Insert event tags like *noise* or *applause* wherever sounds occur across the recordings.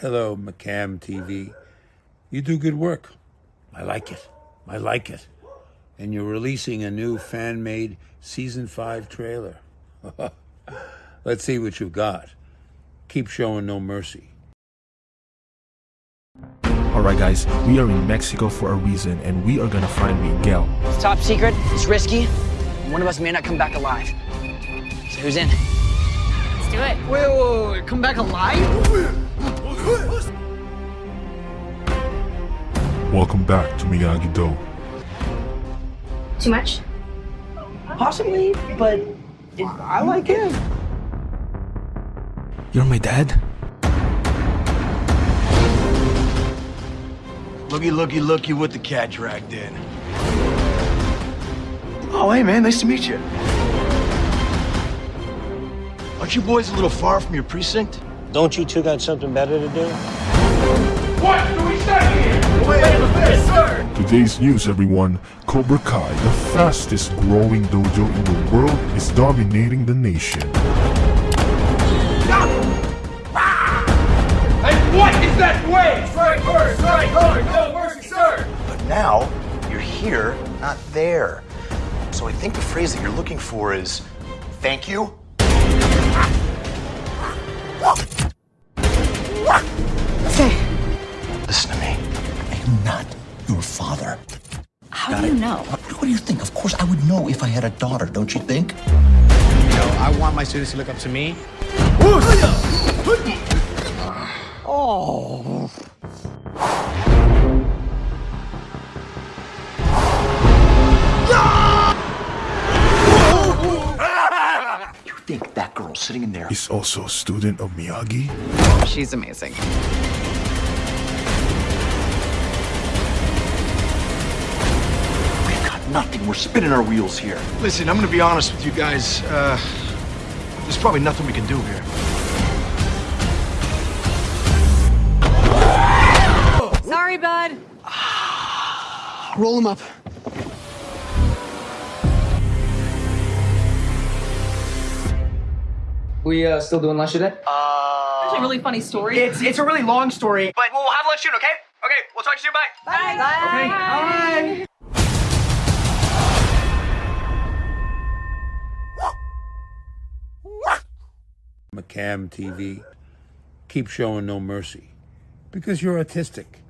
Hello, McCam TV. You do good work. I like it. I like it. And you're releasing a new fan made season five trailer. *laughs* Let's see what you've got. Keep showing no mercy. Alright guys, we are in Mexico for a reason and we are gonna find Miguel. It's top secret, it's risky. One of us may not come back alive. So who's in? Let's do it. Wait, wait, wait, come back alive? Welcome back to Miyagi-Do. Too much? Possibly, but I like him. You're my dad? Looky, looky, looky what the cat dragged in. Oh, hey, man, nice to meet you. Aren't you boys a little far from your precinct? Don't you two got something better to do? What do we say here? Wait, start with? Today's news everyone, Cobra Kai, the fastest growing dojo in the world, is dominating the nation. Ah! And what is that way? Strike first, strike hard, no mercy, sir! But now, you're here, not there. So I think the phrase that you're looking for is, thank you? How do you know? What, what do you think? Of course I would know if I had a daughter, don't you think? You know, I want my students to look up to me. Oh. *laughs* You think that girl sitting in there Is also a student of Miyagi? She's amazing. Nothing. We're spinning our wheels here. Listen, I'm gonna be honest with you guys. Uh, there's probably nothing we can do here. Sorry, bud. *sighs* Roll him up. We uh, still doing lunch today? That's a really funny story. It's it's a really long story, but we'll have lunch soon, okay? Okay, we'll talk to you soon. Bye. Bye. Okay. Bye. McCam TV. Keep showing no mercy. Because you're artistic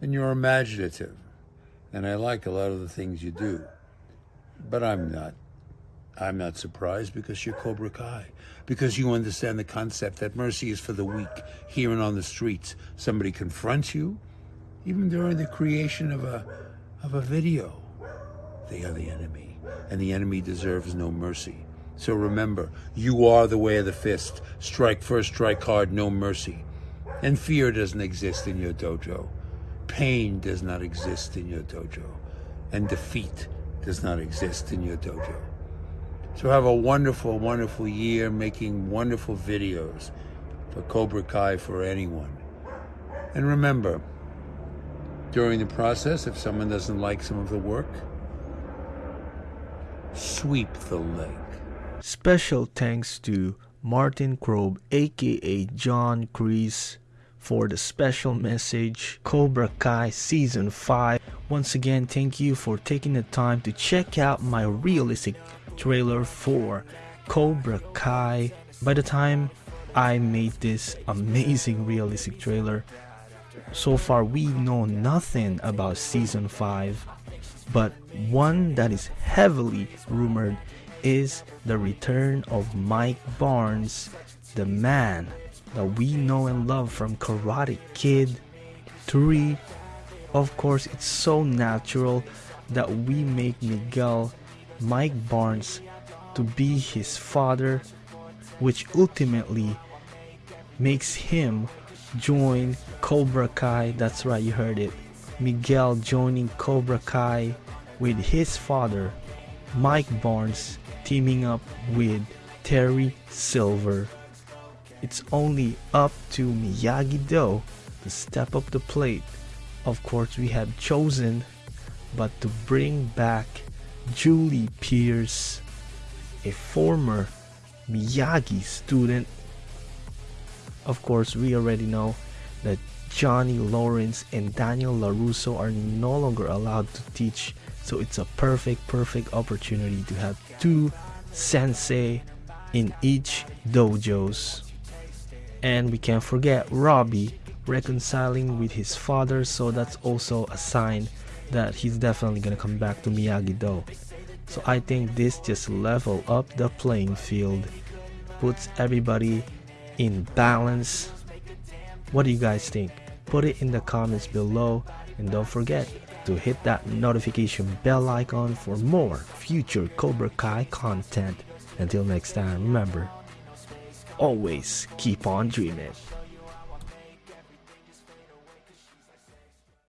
and you're imaginative. And I like a lot of the things you do. But I'm not. I'm not surprised because you're Cobra Kai. Because you understand the concept that mercy is for the weak. Here and on the streets, somebody confronts you, even during the creation of a of a video. They are the enemy, and the enemy deserves no mercy. So remember, you are the way of the fist. Strike first, strike hard, no mercy. And fear doesn't exist in your dojo. Pain does not exist in your dojo. And defeat does not exist in your dojo. So have a wonderful, wonderful year making wonderful videos for Cobra Kai for anyone. And remember, during the process, if someone doesn't like some of the work, sweep the leg. Special thanks to Martin Kove, aka John Kreese, for the special message Cobra Kai Season 5. Once again, thank you for taking the time to check out my realistic trailer for Cobra Kai. By the time I made this amazing realistic trailer, so far we know nothing about Season 5, but one that is heavily rumored is the return of Mike Barnes, the man that we know and love from Karate Kid 3. Of course, it's so natural that we make Miguel Mike Barnes to be his father, which ultimately makes him join Cobra Kai. That's right, you heard it. Miguel joining Cobra Kai with his father, Mike Barnes, teaming up with Terry Silver. It's only up to Miyagi Do to step up the plate. Of course, we have chosen, but to bring back Julie Pierce, a former Miyagi student. Of course, we already know that Johnny Lawrence and Daniel LaRusso are no longer allowed to teach. So it's a perfect, perfect opportunity to have two sensei in each dojos. And we can't forget Robbie reconciling with his father, so that's also a sign that he's definitely gonna come back to Miyagi-Do. So I think this just level up the playing field, puts everybody in balance. What do you guys think? Put it in the comments below and don't forget to hit that notification bell icon for more future Cobra Kai content. Until next time, remember, always keep on dreaming.